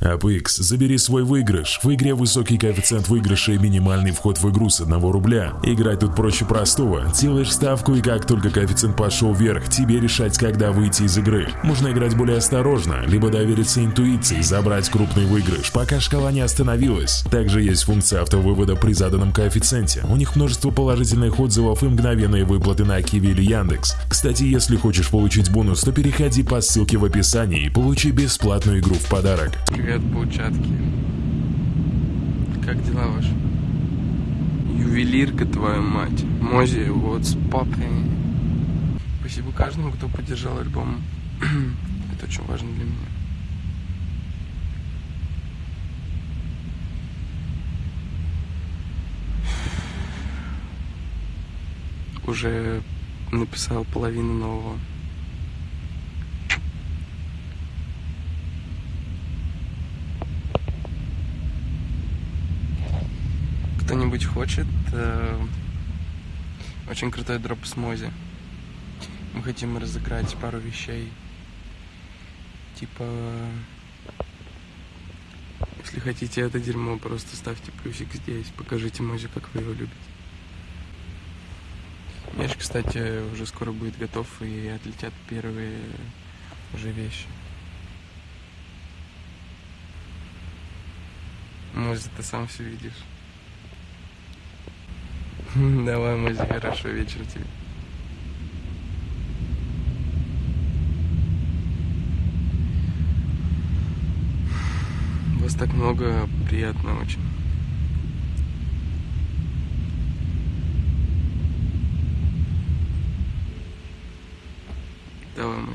APX, забери свой выигрыш. В игре высокий коэффициент выигрыша и минимальный вход в игру с 1 рубля. Играть тут проще простого. Делаешь ставку и как только коэффициент пошел вверх, тебе решать, когда выйти из игры. Можно играть более осторожно, либо довериться интуиции, забрать крупный выигрыш, пока шкала не остановилась. Также есть функция автовывода при заданном коэффициенте. У них множество положительных отзывов и мгновенные выплаты на Киви или Яндекс. Кстати, если хочешь получить бонус, то переходи по ссылке в описании и получи бесплатную игру в подарок. Привет, паучатки. Как дела ваши? Ювелирка, твою мать. Мози, what's poppin'? Спасибо каждому, кто поддержал альбом. Это очень важно для меня. Уже написал половину нового. Кто-нибудь хочет э, очень крутой дроп с Мози. Мы хотим разыграть пару вещей. Типа, если хотите это дерьмо, просто ставьте плюсик здесь, покажите Мози, как вы его любите. Меч, кстати, уже скоро будет готов и отлетят первые уже вещи. Может, ты сам все видишь. Давай, Мази, хорошо, вечер тебе. Вас так много, приятно очень. Давай, мой.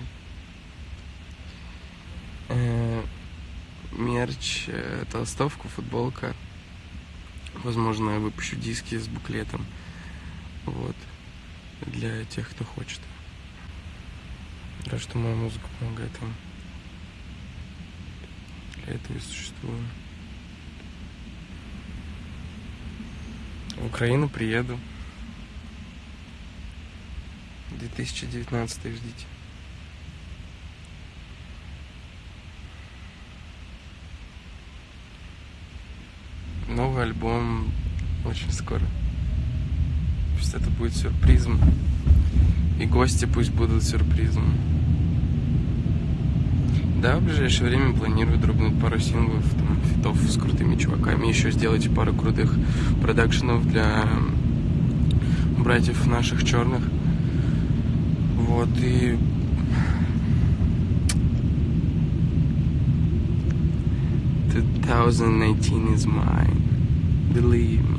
Э, мерч, э, толстовку, футболка. Возможно, я выпущу диски с буклетом. Вот. Для тех, кто хочет. Рад, что моя музыка помогает вам. Для этого и существую. В Украину приеду. 2019 ждите. новый альбом очень скоро. Пусть это будет сюрпризом. И гости пусть будут сюрпризом. Да, в ближайшее время планирую дробнуть пару синглов, там, фитов с крутыми чуваками, еще сделать пару крутых продакшенов для братьев наших черных. Вот, и 2019 is mine. Believe.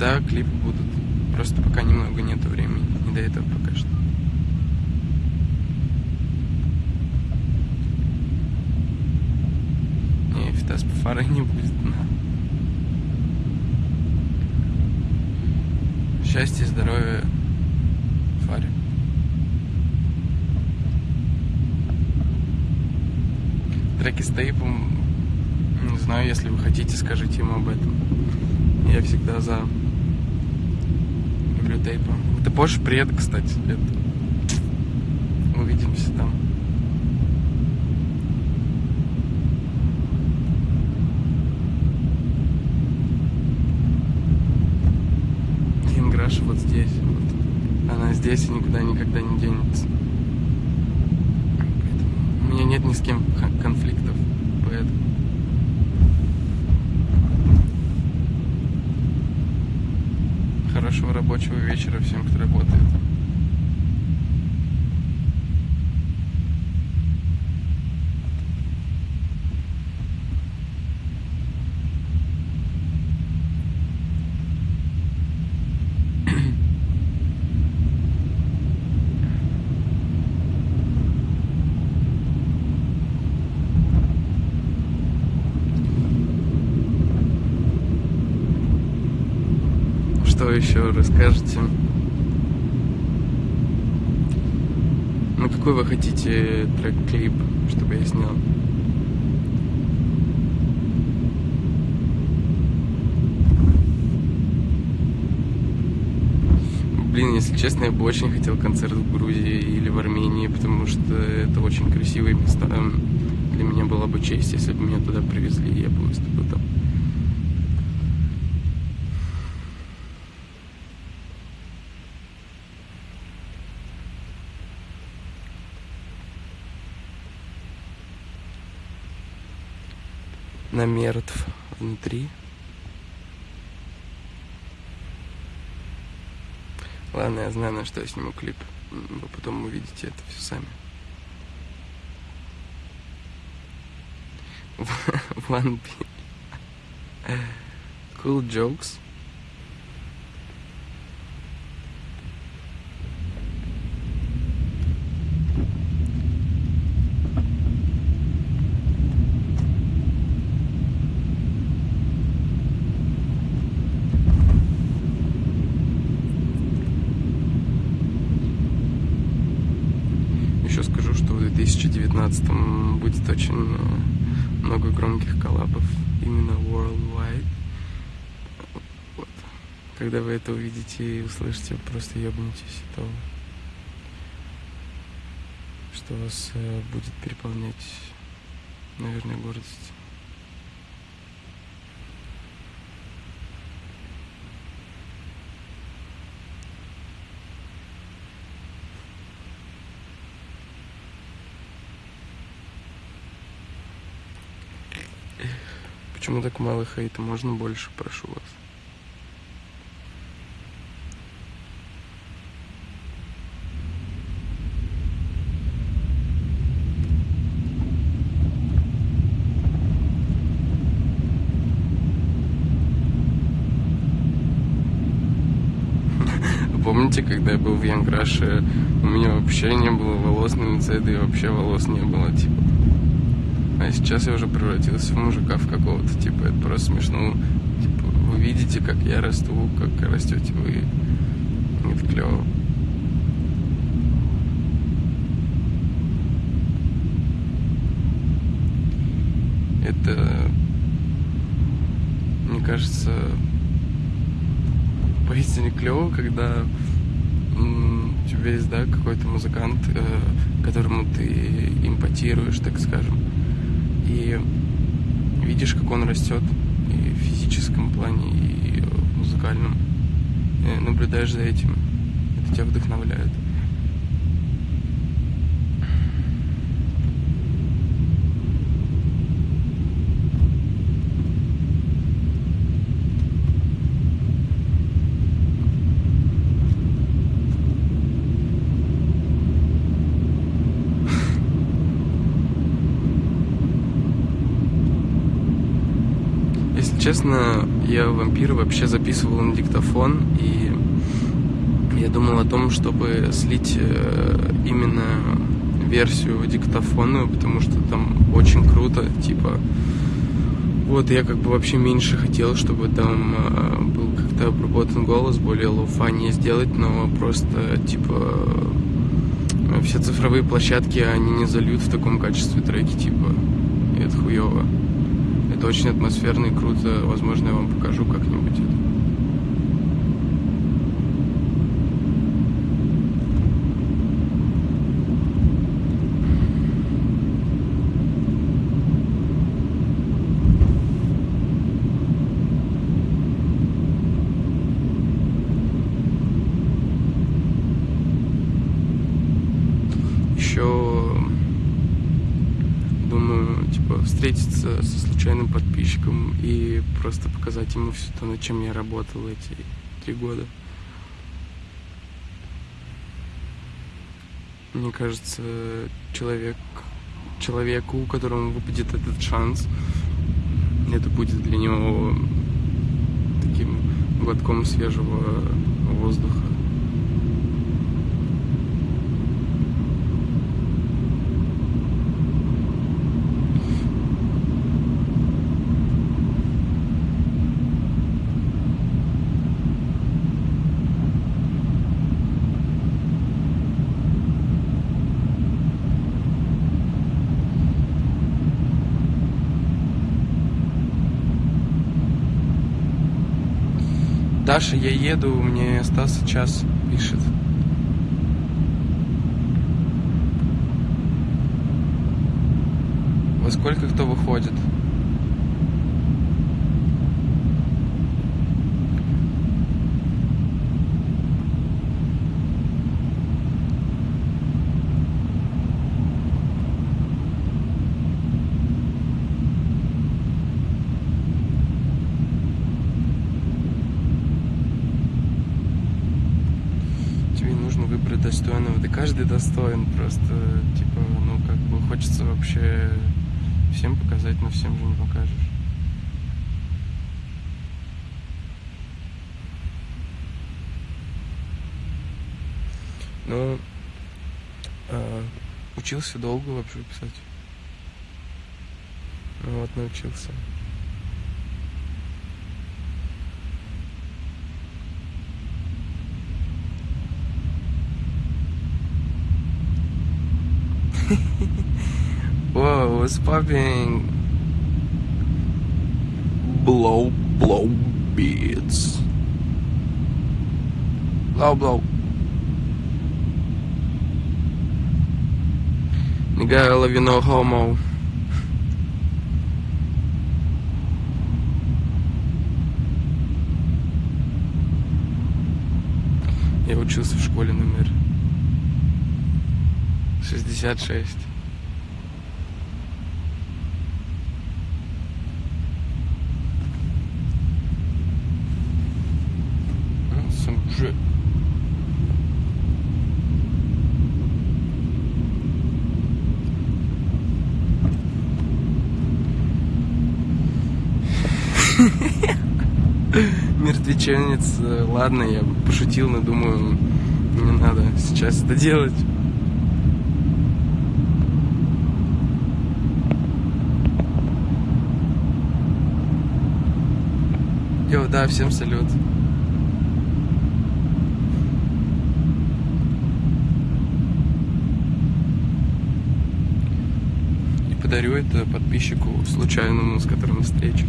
Да, клипы будут. Просто пока немного нету времени. Не до этого пока что. Не, фитас по фары не будет. На. Счастья, здоровья, треки с тейпом, не знаю, если вы хотите, скажите ему об этом. Я всегда за. Люблю тейпа. Ты позже приеду, кстати, это. Увидимся там. Инграша вот здесь. Вот. Она здесь и никуда никогда не денется нет ни с кем конфликтов, поэтому... Хорошего рабочего вечера всем, кто работает. что еще расскажете? Ну, какой вы хотите трек-клип, чтобы я снял? Блин, если честно, я бы очень хотел концерт в Грузии или в Армении, потому что это очень красивые места. Для меня была бы честь, если бы меня туда привезли, я бы выступил там. Намертв внутри. Ладно, я знаю, на что я сниму клип. Вы потом увидите это все сами. One Cool jokes. Еще скажу, что в 2019 будет очень э, много громких коллабов, именно worldwide. Вот. Когда вы это увидите и услышите, просто ебнетесь того, что вас э, будет переполнять, наверное, гордость. Почему так мало хейта? Можно больше, прошу вас. Помните, когда я был в Янграше, у меня вообще не было волос на лице, да и вообще волос не было, типа. А сейчас я уже превратился в мужика в какого-то, типа, это просто смешно. Типа, вы видите, как я расту, как растете вы. Это клево. Это, мне кажется, поистине клево, когда у тебя есть, да, какой-то музыкант, э, которому ты импотируешь, так скажем, и видишь, как он растет и в физическом плане, и в музыкальном, и наблюдаешь за этим, это тебя вдохновляет. Честно, я вампир вообще записывал на диктофон, и я думал о том, чтобы слить э, именно версию диктофонную, потому что там очень круто, типа... Вот, я как бы вообще меньше хотел, чтобы там э, был как-то обработан голос, более lo-fi но сделать, но просто, типа, все цифровые площадки, они не зальют в таком качестве треки, типа, это хуево. Это очень атмосферно и круто. Возможно, я вам покажу как-нибудь это. встретиться со случайным подписчиком и просто показать ему все то, над чем я работал эти три года. Мне кажется, человек, человеку, которому выпадет этот шанс, это будет для него таким глотком свежего воздуха. Даша, я еду, мне остался час пишет. Во сколько кто выходит? тебе нужно выбрать достойного. Достоин, просто, типа, ну, как бы хочется вообще всем показать, но всем же не покажешь. Ну, а, учился долго вообще писать. Ну вот, научился. What's popping? Blow, blow beats. Blow, blow. Nigga, I love you, no homo. Я учился в школе номер 66. Мертвеченец, э, ладно, я пошутил, но думаю, не надо сейчас это делать. Йоу, да, всем салют. И подарю это подписчику случайному, с которым встречусь.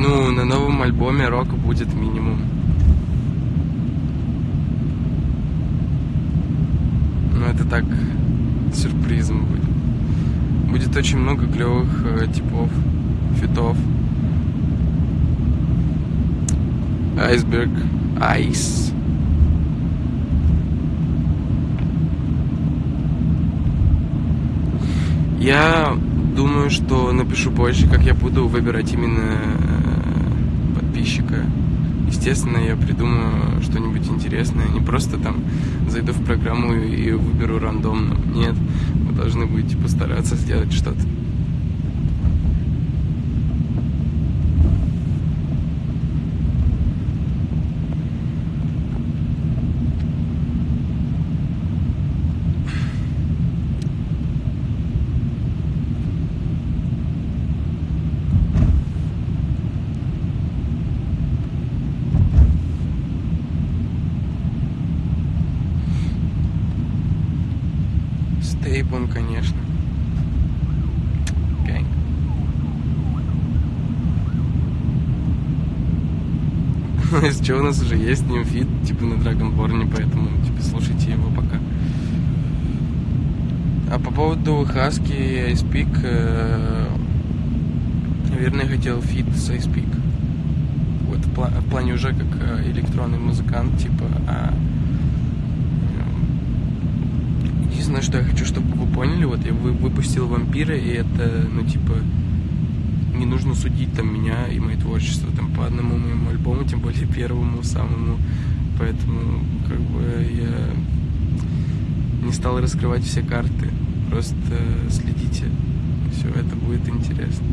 Ну, на новом альбоме рока будет минимум. Ну, это так, сюрпризом будет. Будет очень много клевых э, типов, фитов. Айсберг, айс. Я думаю, что напишу позже, как я буду выбирать именно подписчика. Естественно, я придумаю что-нибудь интересное. Не просто там зайду в программу и выберу рандомно. Нет, вы должны будете постараться сделать что-то. С Tape ом, конечно. Gang. Ну, из чего у нас уже есть с ним feat, типа на Dragonborn е, поэтому, типа, слушайте его пока. А по поводу Хаски и IC3PEAK, э, наверное, я хотел feat с IC3PEAK. Вот в, пла- в плане уже как э, электронный музыкант, типа, а э, Единственное, что я хочу, чтобы вы поняли, вот я вы- выпустил вампира, и это, ну, типа, не нужно судить там меня и мое творчество там по одному моему альбому, тем более первому самому. Поэтому, как бы, я не стал раскрывать все карты. Просто следите, все это будет интересно.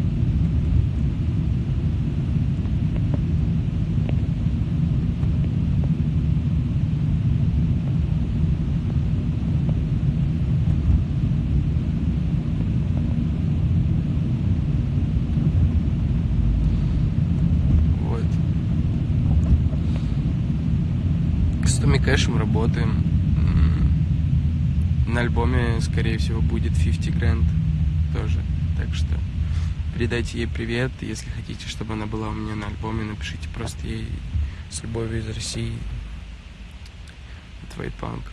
Вот. С Томми Кэшем работаем. На альбоме, скорее всего, будет 50 Grand тоже. Так что передайте ей привет. Если хотите, чтобы она была у меня на альбоме, напишите просто ей с любовью из России. От Вайтпанка.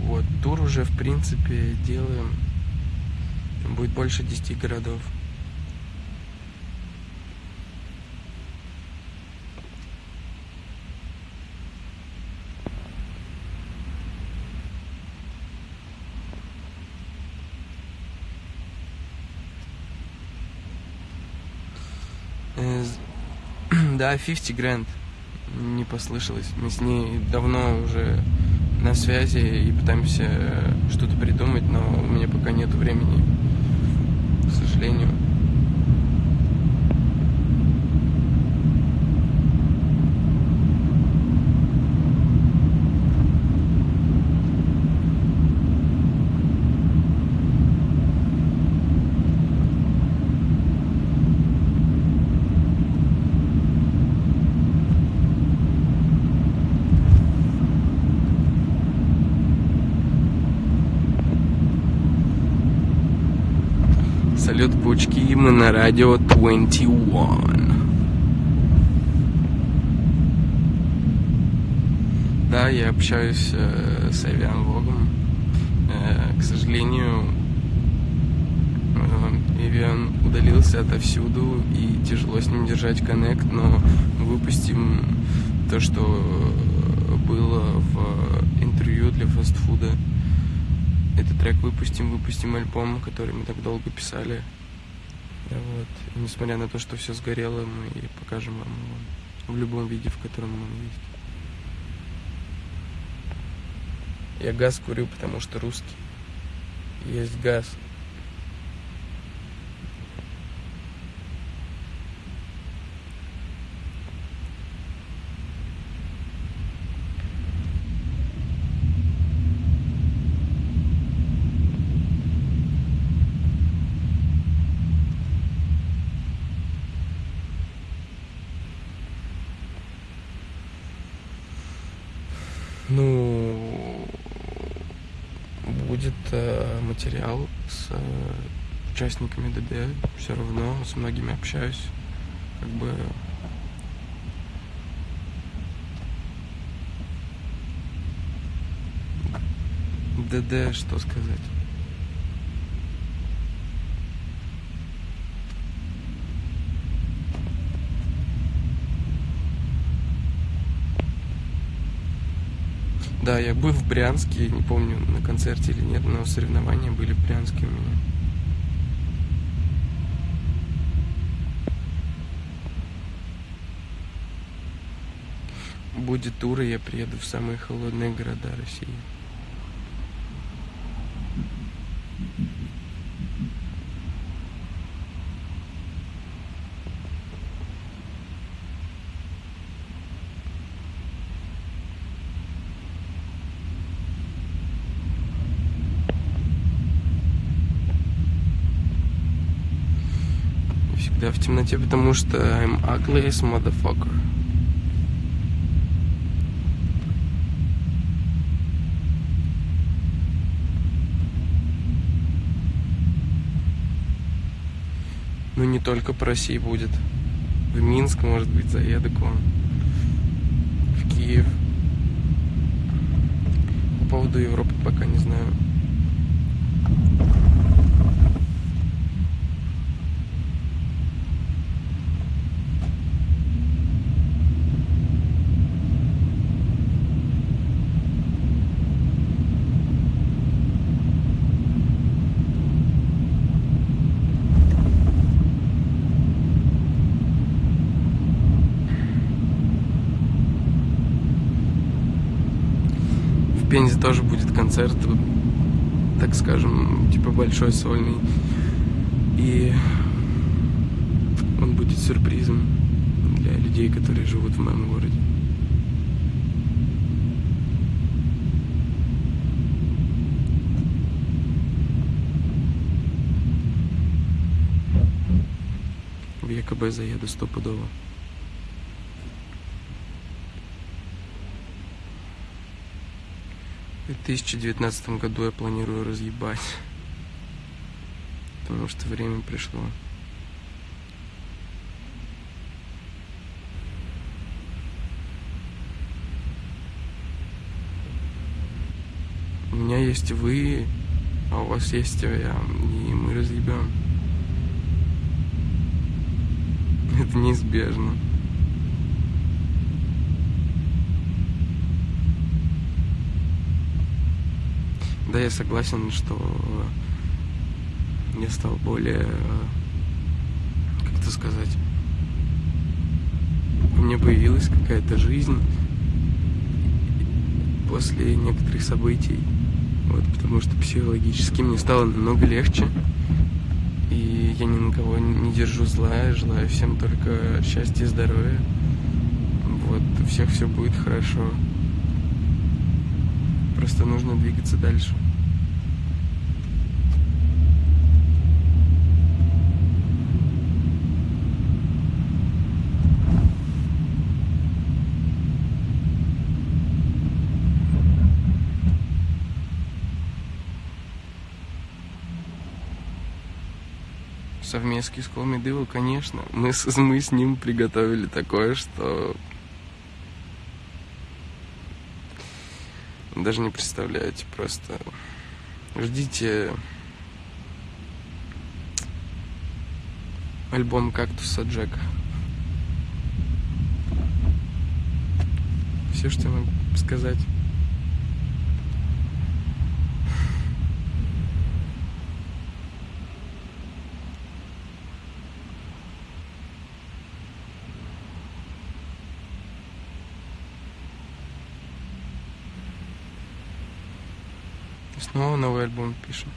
Вот, тур уже, в принципе, делаем. Будет больше 10 городов. Э, Да, 50 Grand. Не послышалось. Мы с ней давно уже на связи и пытаемся что-то придумать, но у меня пока нет времени, к сожалению. Салют, пучки, мы на радио 21. Да, я общаюсь э, с Авианвогом. Э, к сожалению, э, Эвиан удалился отовсюду и тяжело с ним держать коннект, но выпустим то, что было в интервью для фастфуда. Этот трек выпустим, выпустим альбом, который мы так долго писали. Вот. И несмотря на то, что все сгорело, мы покажем вам его в любом виде, в котором он есть. Я газ курю, потому что русский. Есть газ. Ну, будет э, материал с э, участниками ДД. Все равно с многими общаюсь. Как бы ДД, что сказать? Да, я был в Брянске, не помню, на концерте или нет, но соревнования были в Брянске у меня. Будет тур, и я приеду в самые холодные города России. Всегда в темноте, потому что I'm ugliest motherfucker. Ну, не только по России будет. В Минск, может быть, заеду к вам. В Киев. По поводу Европы пока не знаю. в Пензе тоже будет концерт, так скажем, типа большой сольный. И он будет сюрпризом для людей, которые живут в моем городе. В ЕКБ заеду стопудово. В 2019 году я планирую разъебать. Потому что время пришло. У меня есть вы, а у вас есть я, и мы разъебем. Это неизбежно. Да, я согласен, что я стал более, как это сказать, у меня появилась какая-то жизнь после некоторых событий. Вот, потому что психологически мне стало намного легче. И я ни на кого не держу зла, желаю всем только счастья и здоровья. Вот, у всех все будет хорошо. Просто нужно двигаться дальше. совместки с Колмидыву, конечно. Мы с, мы с ним приготовили такое, что даже не представляете, просто ждите альбом «Кактуса Джека». Все, что я могу сказать. Снова новый альбом пишем.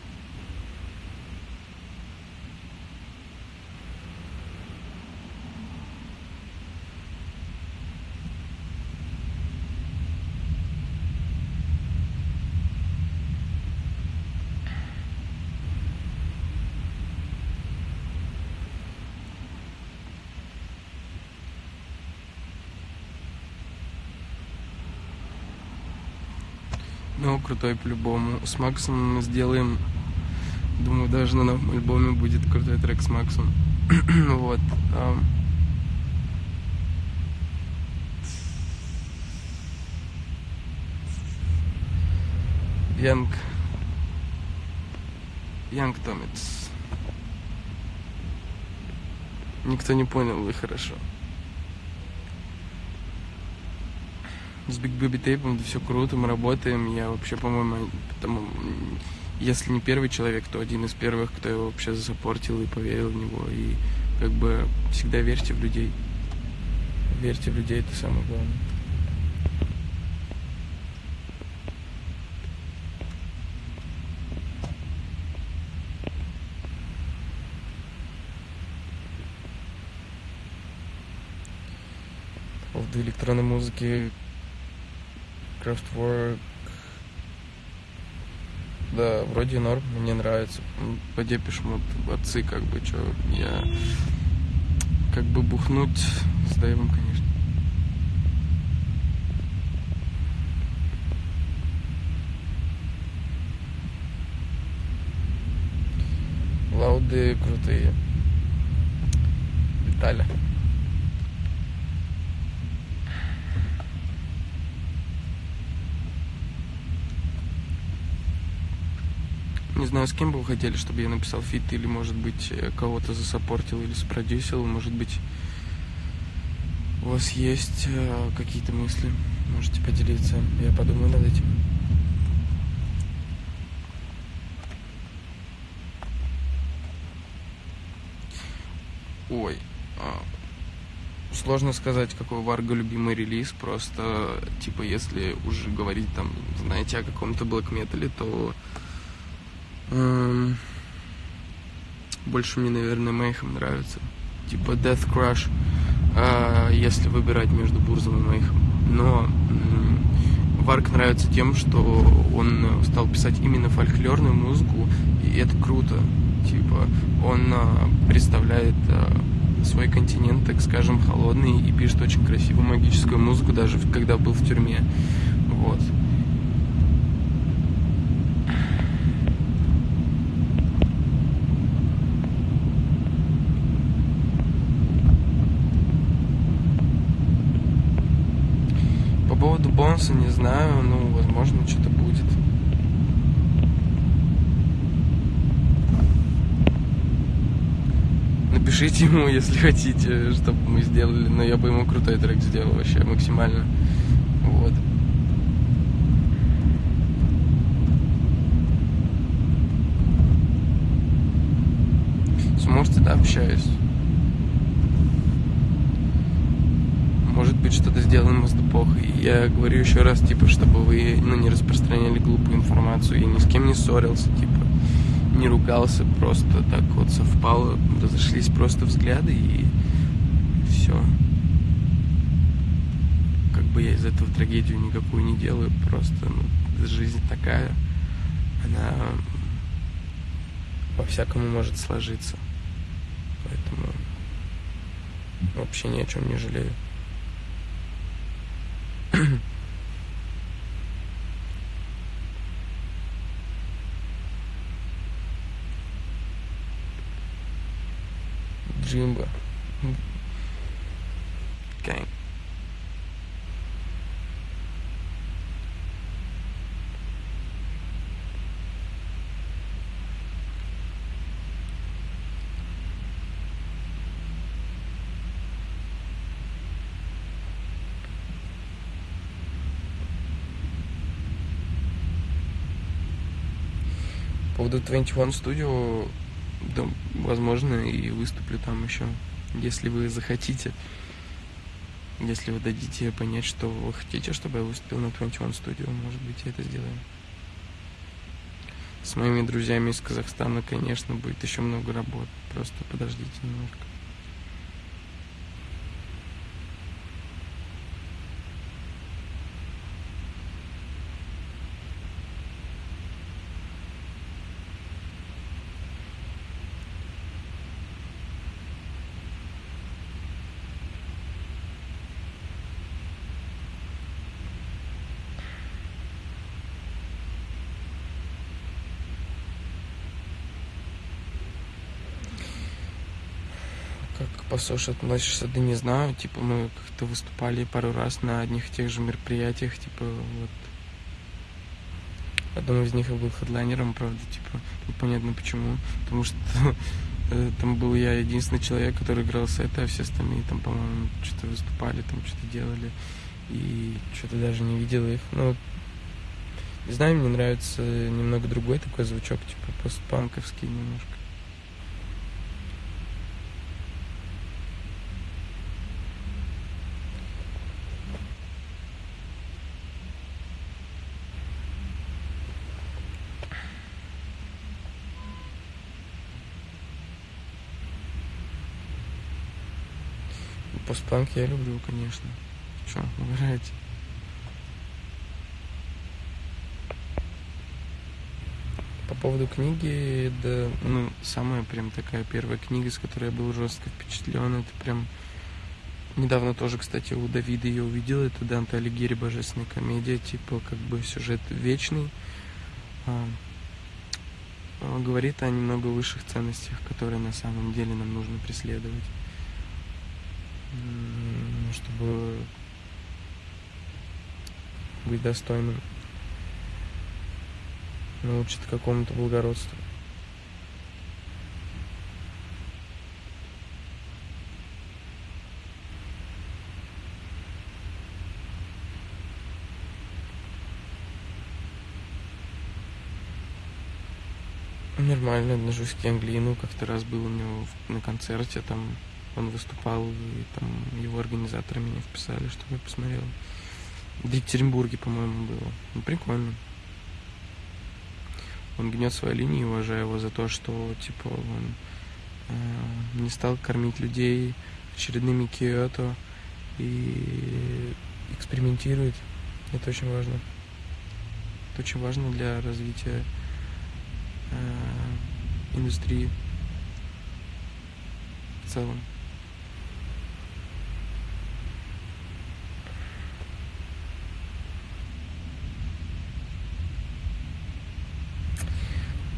Ну, крутой по-любому. С Максом мы сделаем... Думаю, даже на новом альбоме будет крутой трек с Максом. вот. Янг... Янг Томитс. Никто не понял, вы хорошо. С Big Baby Tape, это все круто, мы работаем. Я вообще, по-моему, потому, если не первый человек, то один из первых, кто его вообще засаппортил и поверил в него. И как бы всегда верьте в людей. Верьте в людей, это самое главное. В электронной музыки Craftwork. Да, вроде норм, мне нравится. По депешмут отцы, как бы, что я как бы бухнуть с Дэйвом, конечно. Лауды крутые. Детали. Не знаю, с кем бы вы хотели, чтобы я написал фит, или, может быть, э, кого-то засаппортил или спродюсил, может быть, у вас есть э, какие-то мысли, можете поделиться, я подумаю над этим. Ой, а, Сложно сказать, какой у Варга любимый релиз, просто, типа, если уже говорить там, знаете, о каком-то блэк метале, то больше мне, наверное, Мейхем нравится. Типа Death Crush, э, если выбирать между Бурзом и Мейхем. Но Варк нравится тем, что он стал писать именно фольклорную музыку, и это круто. Типа, он э, представляет э, свой континент, так скажем, холодный и пишет очень красивую магическую музыку, даже когда был в тюрьме. Вот. По поводу бонуса не знаю, ну, возможно, что-то будет. Напишите ему, если хотите, чтобы мы сделали. Но я бы ему крутой трек сделал вообще максимально. Вот. Сможете, да, общаюсь. Может быть, что-то сделаем с эпохой. Я говорю еще раз, типа, чтобы вы ну, не распространяли глупую информацию. Я ни с кем не ссорился, типа не ругался, просто так вот совпало, разошлись просто взгляды и все. Как бы я из этого трагедию никакую не делаю, просто ну, жизнь такая, она по-всякому может сложиться. Поэтому вообще ни о чем не жалею. Jumba. Gang. Поводу 21 Studio да, возможно, и выступлю там еще, если вы захотите. Если вы дадите понять, что вы хотите, чтобы я выступил на 21 Studio, может быть, я это сделаю. С моими друзьями из Казахстана, конечно, будет еще много работ. Просто подождите немножко. Соше относишься, да не знаю. Типа мы как-то выступали пару раз на одних и тех же мероприятиях, типа вот. Одном из них я был хедлайнером, правда, типа, непонятно почему. Потому что э, там был я единственный человек, который играл сеты, а все остальные там, по-моему, что-то выступали, там что-то делали. И что-то даже не видел их. Ну, не знаю, мне нравится немного другой такой звучок, типа постпанковский немножко. Постпанк я люблю, конечно. Что, угораете? По поводу книги, да, ну, самая прям такая первая книга, с которой я был жестко впечатлен, это прям Недавно тоже, кстати, у Давида ее увидел. Это Данте Алигири Божественная комедия. Типа, как бы сюжет вечный. А, говорит о немного высших ценностях, которые на самом деле нам нужно преследовать чтобы быть достойным, научит какому-то благородству. Нормально отношусь к Англии. Ну, как-то раз был у него на концерте, там он выступал, и там его организаторы меня вписали, чтобы я посмотрел. В Екатеринбурге, по-моему, было. Ну, прикольно. Он гнет свои линии, уважаю его за то, что, типа, он э, не стал кормить людей очередными Киото и экспериментирует. Это очень важно. Это очень важно для развития э, индустрии в целом.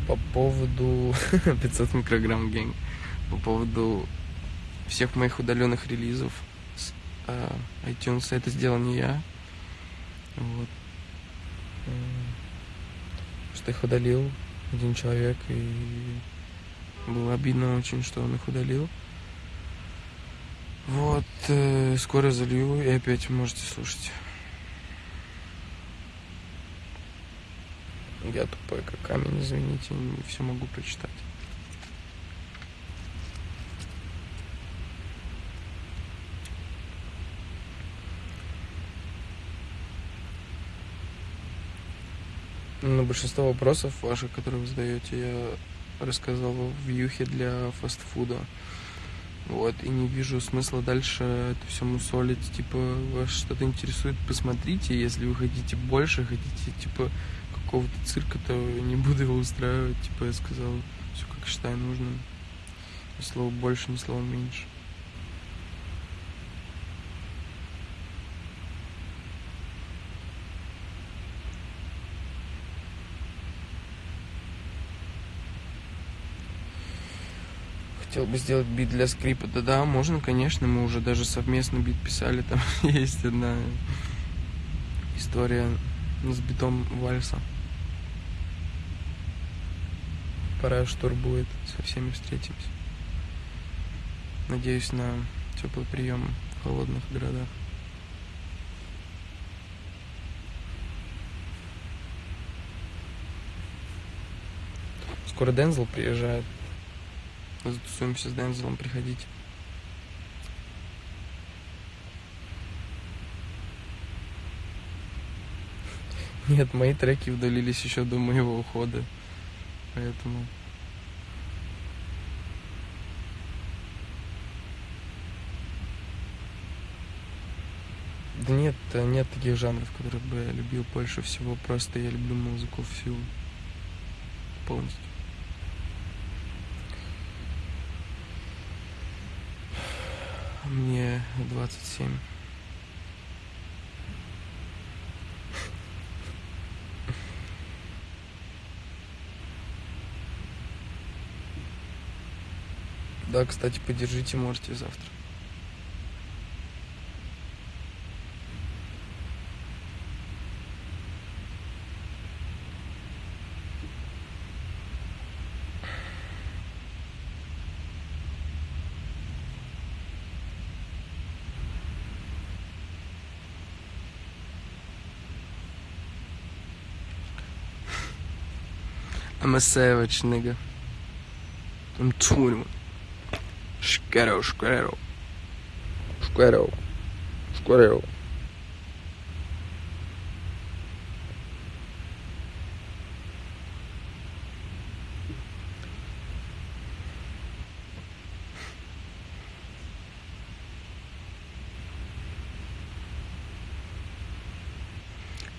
По поводу 500 микрограмм гэнг, по поводу всех моих удаленных релизов с э, iTunes, это сделал не я. Вот. Что их удалил один человек, и было обидно очень, что он их удалил. Вот, э, скоро залью, и опять можете слушать. Я тупой как камень, извините, не все могу прочитать. На большинство вопросов ваших, которые вы задаете, я рассказал в Юхе для фастфуда. Вот, и не вижу смысла дальше это все мусолить. Типа, вас что-то интересует, посмотрите. Если вы хотите больше, хотите, типа, какого-то цирка, то не буду его устраивать. Типа я сказал, все как считаю нужным. Ни слова больше, ни слова меньше. Хотел бы сделать бит для скрипа. Да-да, можно, конечно. Мы уже даже совместно бит писали. Там есть одна история с битом вальса пора штур будет, со всеми встретимся. Надеюсь на теплый прием в холодных городах. Скоро Дензел приезжает. Затусуемся с Дензелом, приходите. Нет, мои треки удалились еще до моего ухода. Поэтому... Да нет, нет таких жанров, которые бы я любил больше всего. Просто я люблю музыку всю полностью. Мне 27. Да, кстати, подержите, можете завтра. I'm a savage, nigga. I'm 21. Шкеро, шкеро. Шкеро. Шкеро.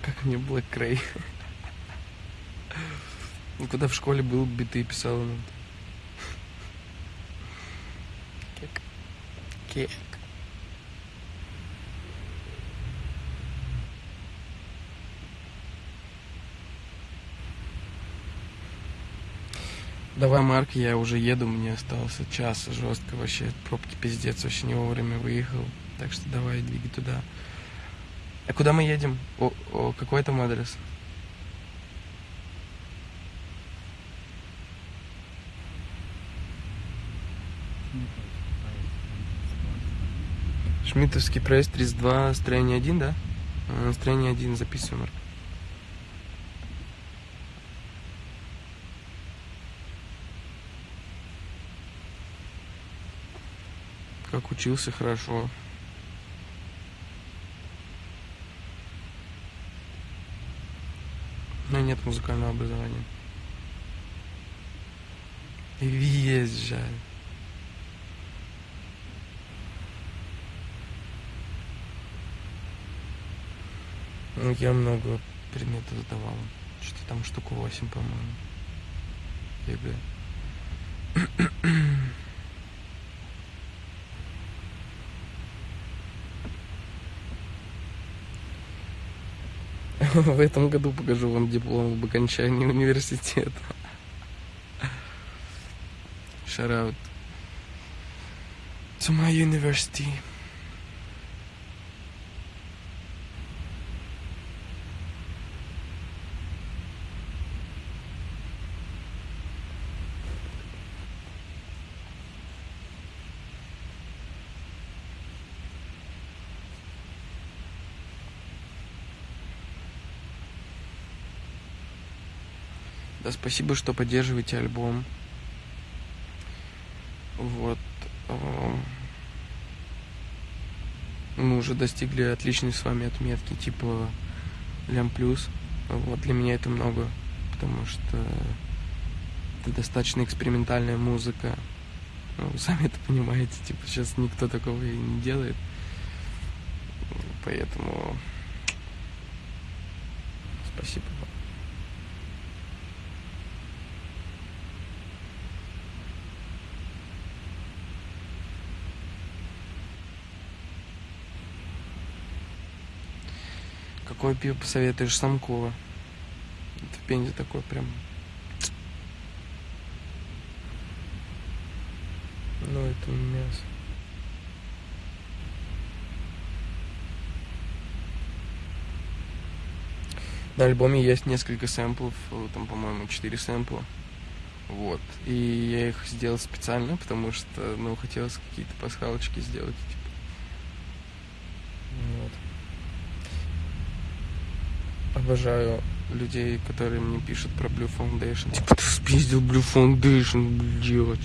Как мне Black Ray. Ну, когда в школе был, биты писал иногда. Кек. Давай, Марк, я уже еду, мне остался час жестко вообще, пробки пиздец, вообще не вовремя выехал. Так что давай, двигай туда. А куда мы едем? О, о какой там адрес? Шмитовский проезд 32, строение 1, да? А, строение 1, записываем, Марк. как учился хорошо. Но нет музыкального образования. Есть я много предметов сдавал. Что-то там штуку 8, по-моему. ЕГЭ. В этом году покажу вам диплом об окончании университета. Shout out to my university. Да, спасибо, что поддерживаете альбом. Вот. А, мы уже достигли отличной с вами отметки, типа лям плюс. Вот для меня это много, потому что это достаточно экспериментальная музыка. Ну, сами это понимаете, типа сейчас никто такого и не делает. Поэтому спасибо вам. Какое пиво посоветуешь Самкова? Это в Пензе такое прям... Ну, это мясо. На альбоме есть несколько сэмплов, там, по-моему, 4 сэмпла. Вот. И я их сделал специально, потому что, ну, хотелось какие-то пасхалочки сделать. Типа. Вот. Обожаю людей, которые мне пишут про Blue Foundation. Типа, ты спиздил Blue Foundation, блядь.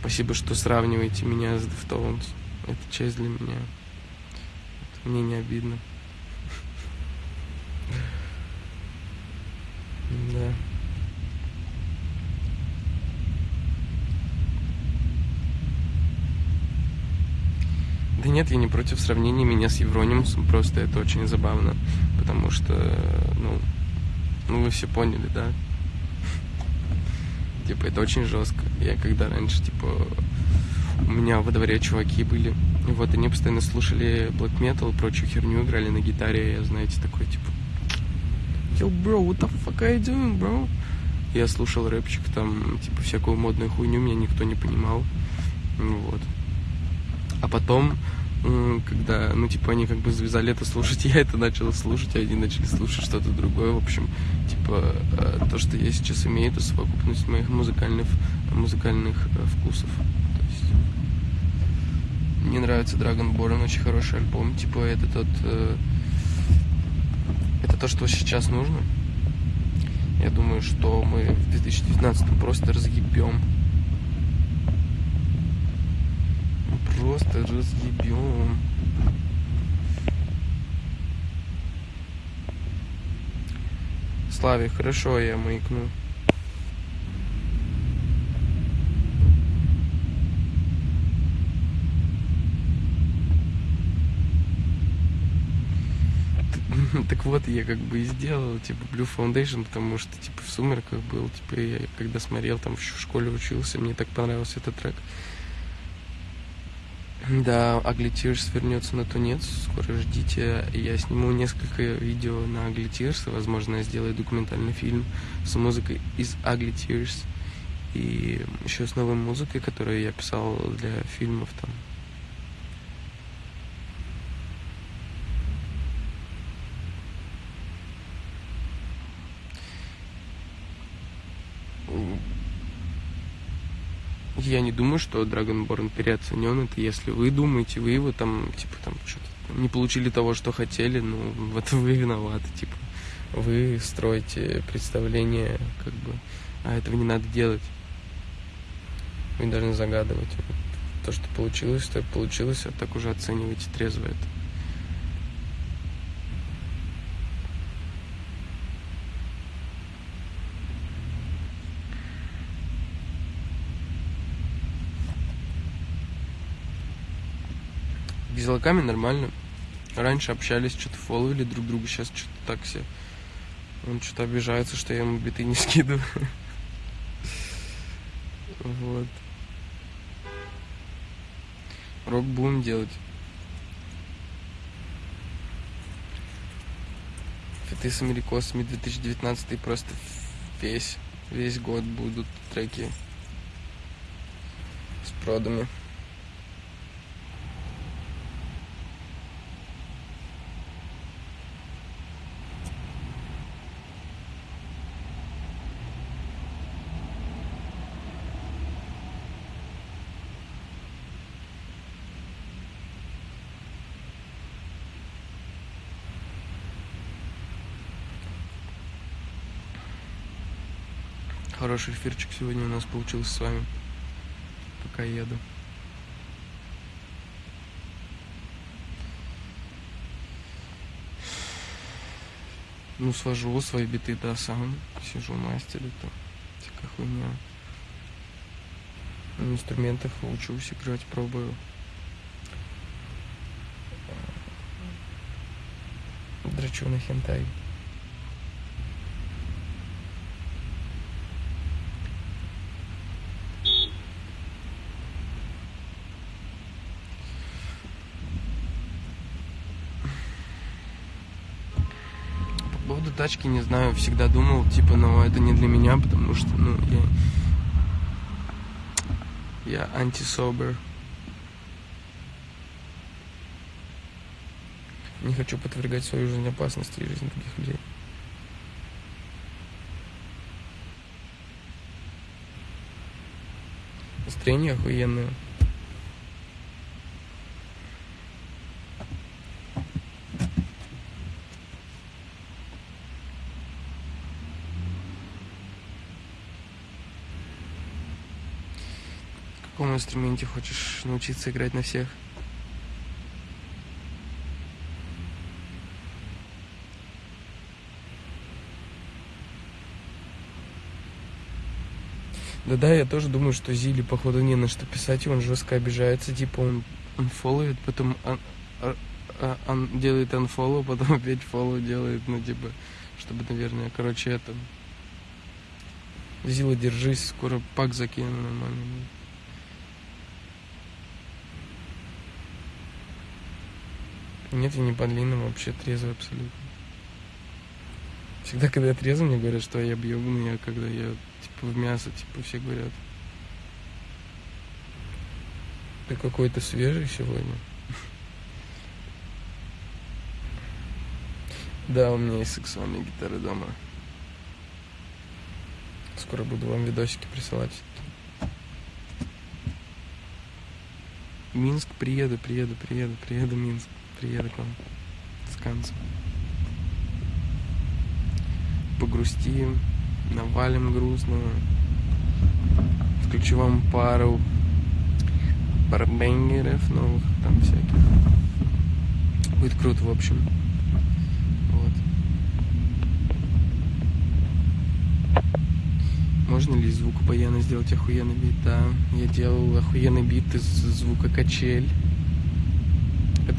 Спасибо, что сравниваете меня с Deftones. Это честь для меня. Это мне не обидно. Да. Да нет, я не против сравнения меня с Евронимусом, просто это очень забавно, потому что, ну, ну вы все поняли, да? Типа, это очень жестко. Я когда раньше, типа, у меня во дворе чуваки были, вот они постоянно слушали black metal, прочую херню, играли на гитаре, я, знаете, такой, типа, Yo, bro, what the fuck are you doing, bro? Я слушал рэпчик, там, типа, всякую модную хуйню, меня никто не понимал, вот. А потом, когда, ну, типа, они как бы завязали это слушать, я это начал слушать, а они начали слушать что-то другое. В общем, типа, э, то, что я сейчас имею, это совокупность моих музыкальных, музыкальных э, вкусов. То есть, мне нравится Dragonborn, очень хороший альбом. Типа, это тот... Э, это то, что сейчас нужно. Я думаю, что мы в 2019 просто разъебем просто разъебем. Славе, хорошо, я маякну. так вот, я как бы и сделал, типа, Blue Foundation, потому что, типа, в «Сумерках» был, типа, я когда смотрел, там, в школе учился, мне так понравился этот трек. Да, Tears вернется на тунец. Скоро ждите. Я сниму несколько видео на Tears. Возможно, я сделаю документальный фильм с музыкой из Tears. И еще с новой музыкой, которую я писал для фильмов там. Я не думаю, что Dragonborn переоценен. Это если вы думаете, вы его там, типа, там, что-то не получили того, что хотели, ну, в это вы виноваты, типа. Вы строите представление, как бы, а этого не надо делать. Вы должны загадывать. То, что получилось, то получилось, а так уже оценивайте трезво это. Безлаками нормально. Раньше общались, что-то фолловили друг друга, сейчас что-то так все. Он что-то обижается, что я ему биты не скидываю. Вот. Рок будем делать. Фиты с америкосами 2019 просто весь, весь год будут треки с продами. Хороший эфирчик сегодня у нас получился с вами. Пока еду. Ну, свожу свои биты до сам. Сижу мастерю, то всякая хуйня. На инструментах учусь играть, пробую. Драчу на хентай. По поводу тачки, не знаю, всегда думал, типа, ну, это не для меня, потому что, ну, я... Я антисобер. Не хочу подвергать свою жизнь опасности и жизнь других людей. Настроение охуенное. В каком инструменте хочешь научиться играть на всех? Да-да, я тоже думаю, что Зили, походу, не на что писать, и он жестко обижается, типа он, он фолловит, потом он, он, он делает unfollow, потом опять follow делает, ну, типа, чтобы, наверное, короче, это... Зила, держись, скоро пак закину нормально. Нет, я не по длинным, вообще трезвый абсолютно. Всегда, когда я трезвый, мне говорят, что я объебанный, а когда я, типа, в мясо, типа, все говорят. Ты какой-то свежий сегодня. Да, у меня есть сексуальные гитары дома. Скоро буду вам видосики присылать. Минск, приеду, приеду, приеду, приеду, Минск. Приеду к вам с концом. Погрустим, навалим грустного. Включу вам пару барбенгеров новых, там всяких. Будет круто, в общем. Вот. Можно ли из звука баяна сделать охуенный бит? Да, я делал охуенный бит из звука качель.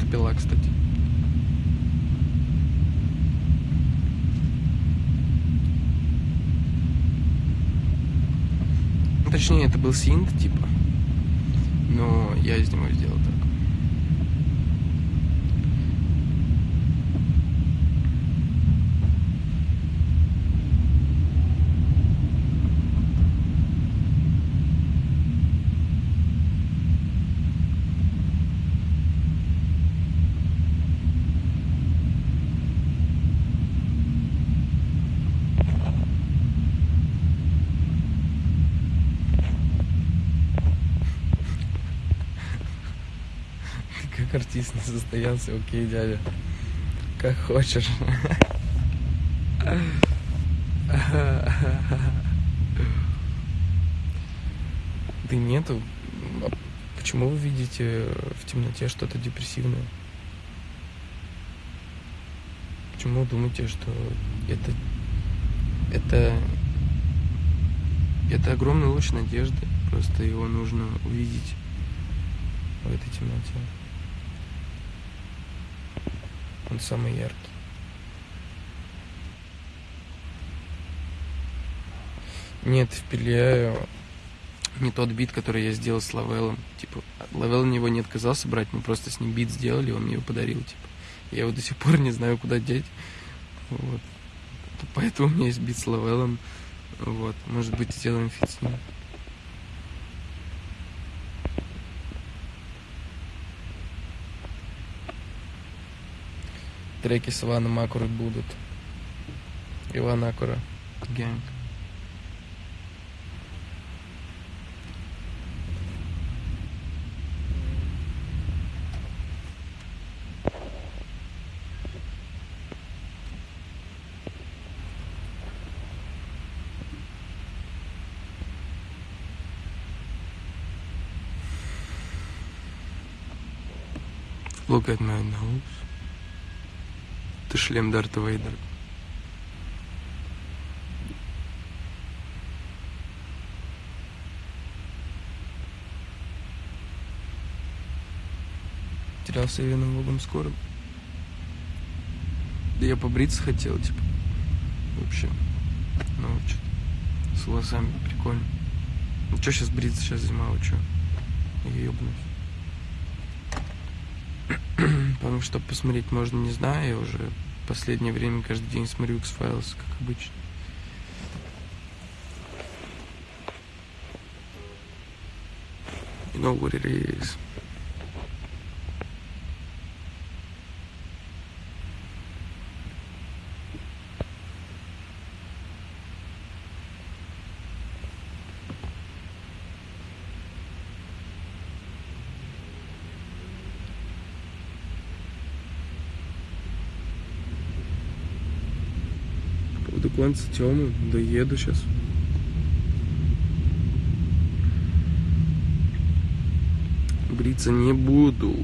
Это пила, кстати. Ну, точнее, это был синт, типа. Но я из него сделал так. Не состоялся, окей, дядя. Как хочешь. Да нету. А почему вы видите в темноте что-то депрессивное? Почему вы думаете, что это это это огромный луч надежды, просто его нужно увидеть в этой темноте. Он самый яркий. Нет, впиляю не тот бит, который я сделал с Лавелом. Типа, Лавел мне его не отказался брать, мы просто с ним бит сделали, он мне его подарил. Типа. Я его до сих пор не знаю, куда деть. Вот. Поэтому у меня есть бит с Лавелом. Вот. Может быть, сделаем фит с ним. Треки с Иваном Акурой будут. Иван Акура. Гэнг. Look at my nose. Шлем Дарта Вейдера. Терялся я вином богом скоро. Да я побриться хотел, типа. Вообще. Ну, что с волосами прикольно. Ну, что сейчас бриться, сейчас зима, вы что? Я ебнусь. Потому что посмотреть можно, не знаю, я уже последнее время каждый день смотрю X-Files, как обычно. You what it is. Конца Тёмы, доеду сейчас. Бриться не буду.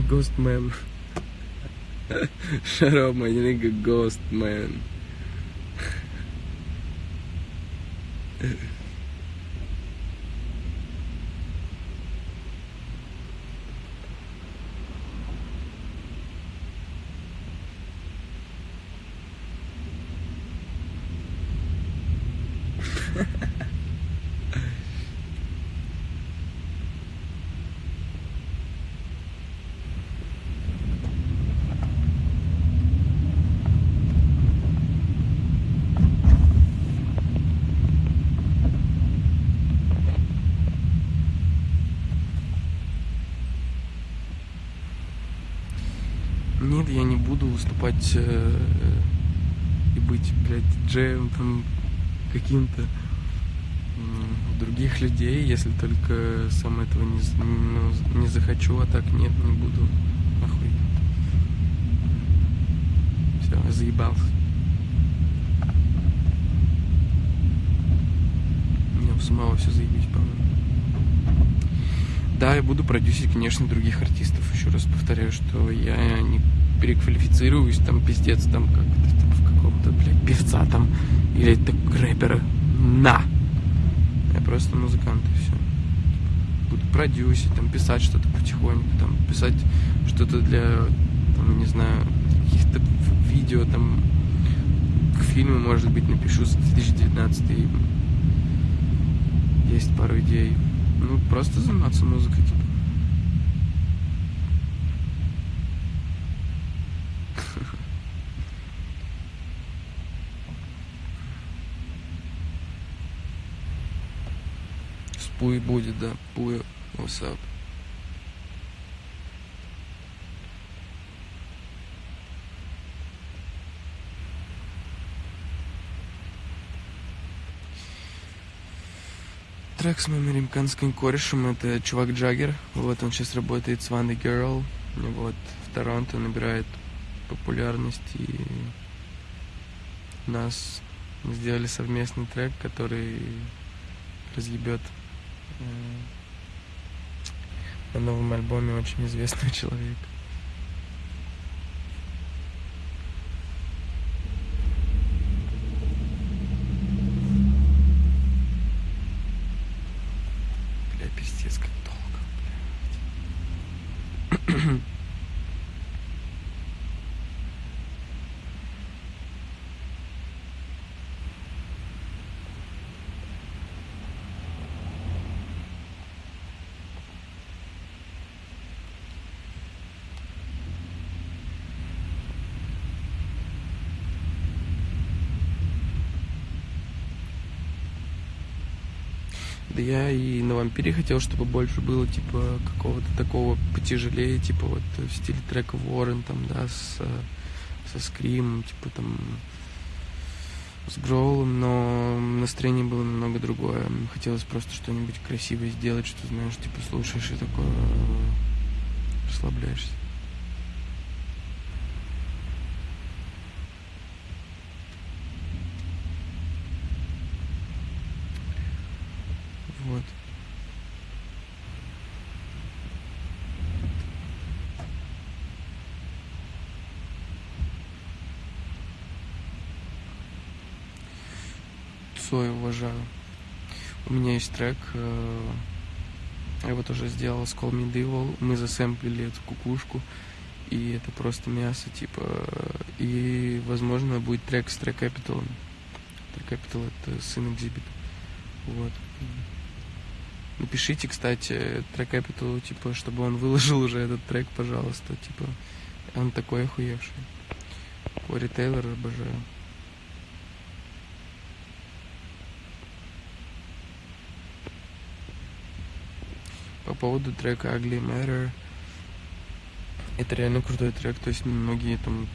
Ghost man. Shut up, my nigga, ghost man. выступать э, и быть, блядь, диджеем там каким-то м, других людей, если только сам этого не, ну, не захочу, а так нет, не буду. Нахуй. Все, заебался. У самого все заебись, по-моему. Да, я буду продюсить, конечно, других артистов. Еще раз повторяю, что я не переквалифицируюсь, там, пиздец, там, как там, в какого-то, блядь, певца там, или так, рэпера. На! Я просто музыкант, и все. Буду продюсить, там, писать что-то потихоньку, там, писать что-то для, там, не знаю, каких-то видео, там, к фильму, может быть, напишу за 2019 Есть пару идей. Ну, просто заниматься музыкой, Пуи будет, да. Пуи усап. Трек с моим американским корешем, это чувак Джаггер, вот он сейчас работает с Ванной Герл, вот, в Торонто набирает популярность, и нас сделали совместный трек, который разъебет на новом альбоме очень известного человека. Бля, пиздец, как долго, блядь. Да я и на вампире хотел, чтобы больше было, типа, какого-то такого потяжелее, типа, вот в стиле трека Ворон, там, да, с, со скримом, типа, там, с гроулом, но настроение было немного другое. Хотелось просто что-нибудь красивое сделать, что, знаешь, типа, слушаешь и такое расслабляешься. Вот. Цой уважаю. У меня есть трек, э, я его тоже сделал с Call Me Devil. Мы засэмплили эту кукушку, и это просто мясо, типа. И, возможно, будет трек с Track Capital. Track Capital это сын Exhibit. Вот. Напишите, кстати, трек Capital, типа, чтобы он выложил уже этот трек, пожалуйста. Типа, он такой охуевший. Кори Тейлор обожаю. По поводу трека Ugly Matter. Это реально крутой трек, то есть многие там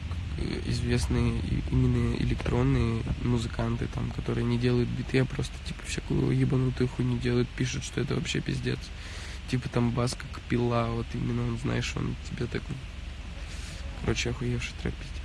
известные именно электронные музыканты, там, которые не делают биты, а просто типа всякую ебанутую хуйню делают, пишут, что это вообще пиздец. Типа там бас как пила, вот именно он, знаешь, он тебе так... Короче, охуевший трек пиздец.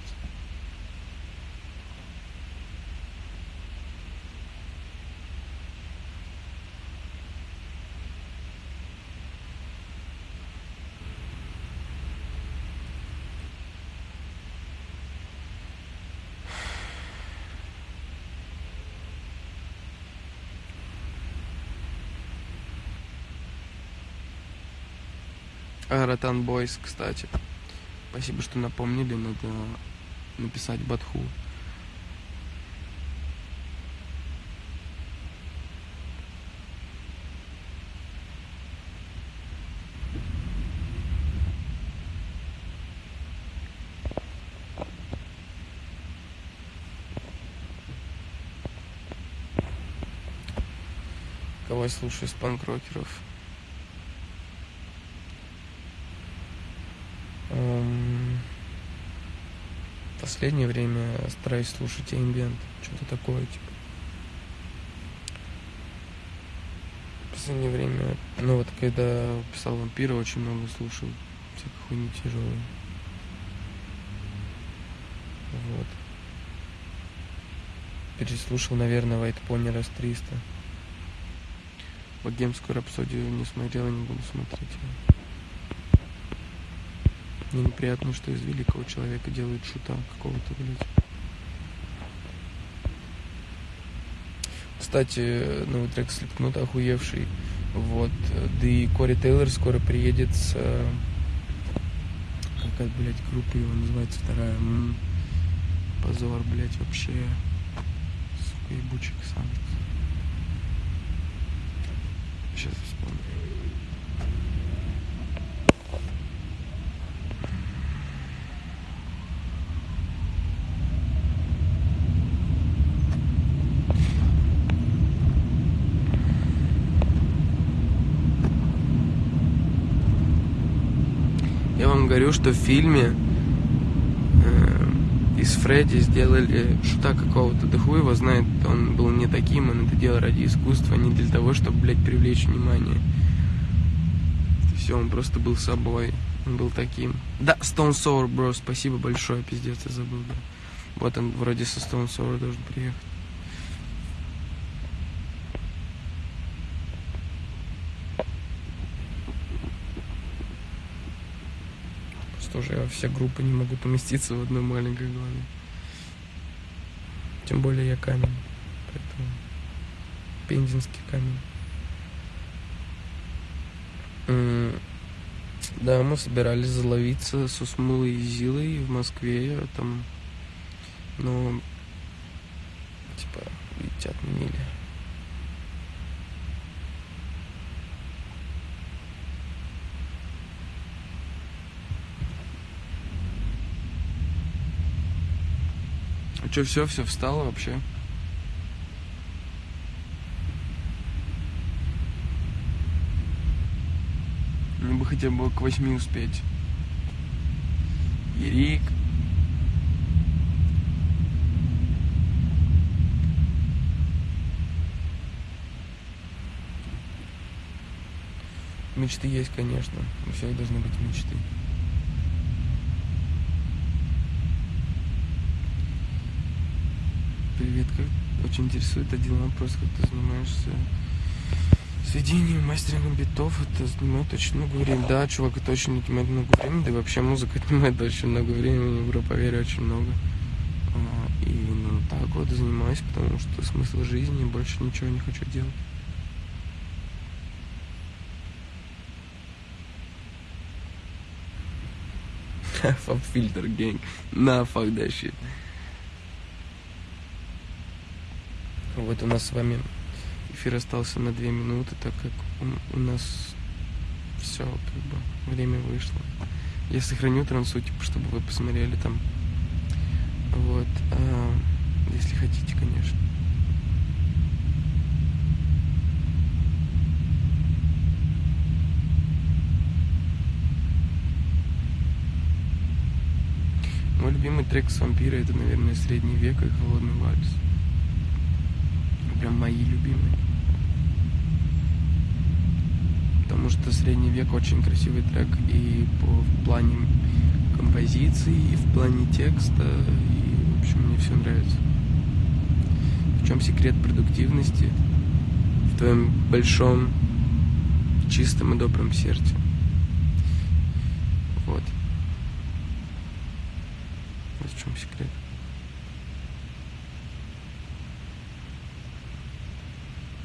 Ротан Бойс, кстати. Спасибо, что напомнили, надо написать Батху. Кого я слушаю из панк-рокеров? Эм, в последнее время стараюсь слушать ambient, что-то такое, типа. В последнее время, ну вот когда писал вампира, очень много слушал всякой хуйни тяжелой. Вот. Переслушал, наверное, White Pony раз 300. Богемскую рапсодию не смотрел и не буду смотреть. Мне неприятно, что из великого человека делают шута какого-то, блядь. Кстати, новый трек Слепкнут охуевший. Вот. Да и Кори Тейлор скоро приедет с... Какая, блядь, группа его называется вторая. М-м. Позор, блядь, вообще. Сука, ебучий сам. Сейчас вспомню. Я вам говорю, что в фильме э, из Фредди сделали шута какого-то, да хуй его знает, он был не таким, он это делал ради искусства, не для того, чтобы, блядь, привлечь внимание. Все, он просто был собой, он был таким. Да, Stone Sour, бро, спасибо большое, пиздец, я забыл, да. Вот он вроде со Stone Sour должен приехать. Просто уже все группы не могут уместиться в одной маленькой голове. Тем более я камень. Поэтому пензенский камень. Да, мы собирались заловиться с Усмулой и Зилой в Москве, там, но, типа, видите, отменили. Что, все, все встало вообще? Ну бы хотя бы к восьми успеть. Ерик. Мечты есть, конечно. У всех должны быть мечты. Привет, как очень интересует один вопрос, как ты занимаешься сведением, мастерингом битов, это занимает очень много времени. Да, чувак, это очень отнимает много времени, да и вообще музыка отнимает очень много времени, бро, поверь, очень много. А, И ну так вот занимаюсь, потому что смысл жизни, больше ничего не хочу делать. Filter gang. На, fuck that shit. Вот у нас с вами эфир остался на две минуты, так как у, у нас все, как бы, время вышло. Я сохраню трансу, типа, чтобы вы посмотрели там. Вот. а, если хотите, конечно. Мой любимый трек с вампира это, наверное, средний век и холодный вальс. Прям мои любимые. Потому что средний век очень красивый трек и по в плане композиции, и в плане текста, и, в общем, мне все нравится. В чем секрет продуктивности? В твоем большом, чистом и добром сердце. Вот. Вот в чем секрет.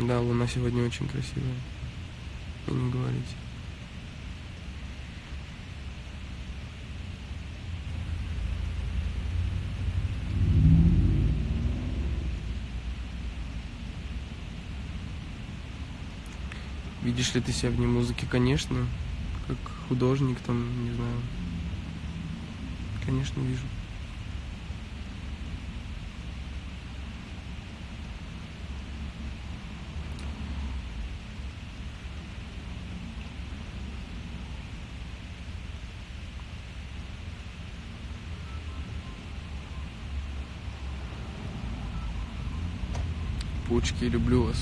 Да, луна сегодня очень красивая. И не говорите. Видишь ли ты себя вне музыки? Конечно. Как художник, там, не знаю. Конечно, вижу. Пучки, люблю вас.